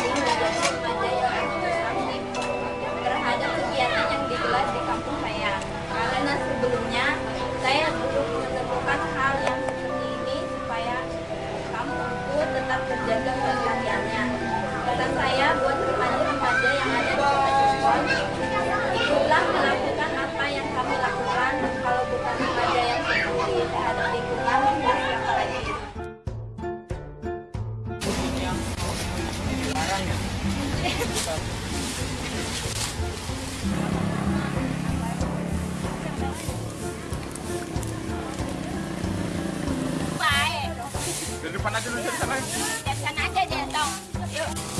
ingin menjadi remaja yang aktif terhadap kegiatan yang digelar di kampung saya. Karena sebelumnya saya belum menemukan hal yang seperti ini supaya kampungku tetap terjaga kelestariannya. Pesan saya buat remaja-remaja yang ada di kota depan aja dulu dari sana. Dari sana aja dia dong. Yuk.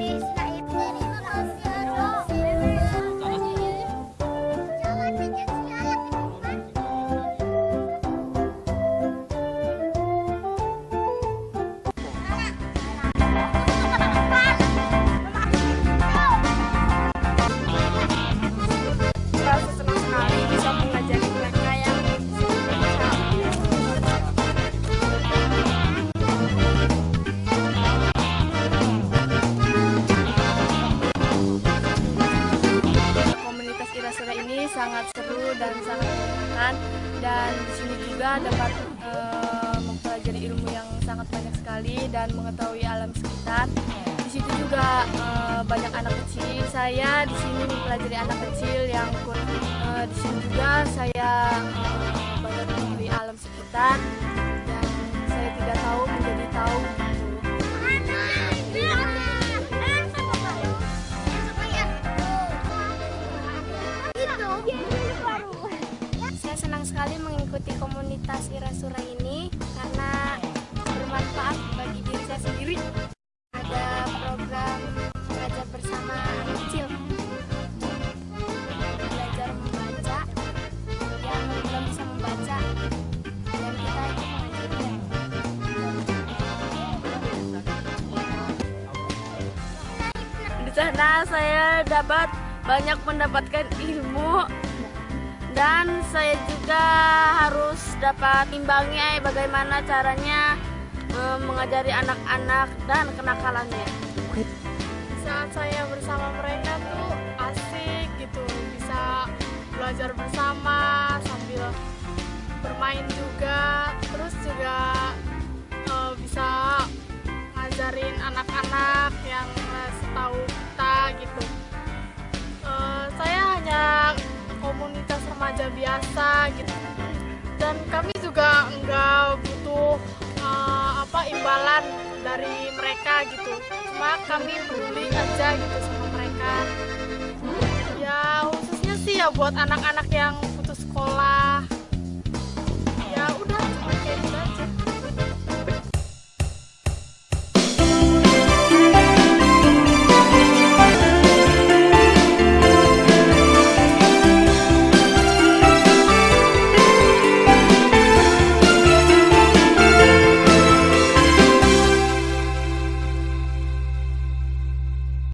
Please, not your. Juga dapat eh, mempelajari ilmu yang sangat banyak sekali dan mengetahui alam sekitar. Di situ juga eh, banyak anak kecil. Saya di sini mempelajari anak kecil yang eh, di sini juga saya eh, banyak mengetahui alam sekitar dan saya tidak tahu menjadi tahu gitu. Sekali mengikuti komunitas Irasura ini karena bermanfaat bagi diri saya sendiri. Ada program belajar bersama anak kecil. Belajar membaca yang belum bisa membaca kita. Di sana saya dapat banyak mendapatkan ilmu dan saya juga harus dapat imbangi bagaimana caranya eh, mengajari anak-anak dan kenakalannya. Saat saya bersama mereka tuh asik gitu, bisa belajar bersama sambil bermain juga, terus dari mereka gitu. Cuma kami peduli aja gitu sama mereka. Ya khususnya sih ya buat anak-anak yang putus sekolah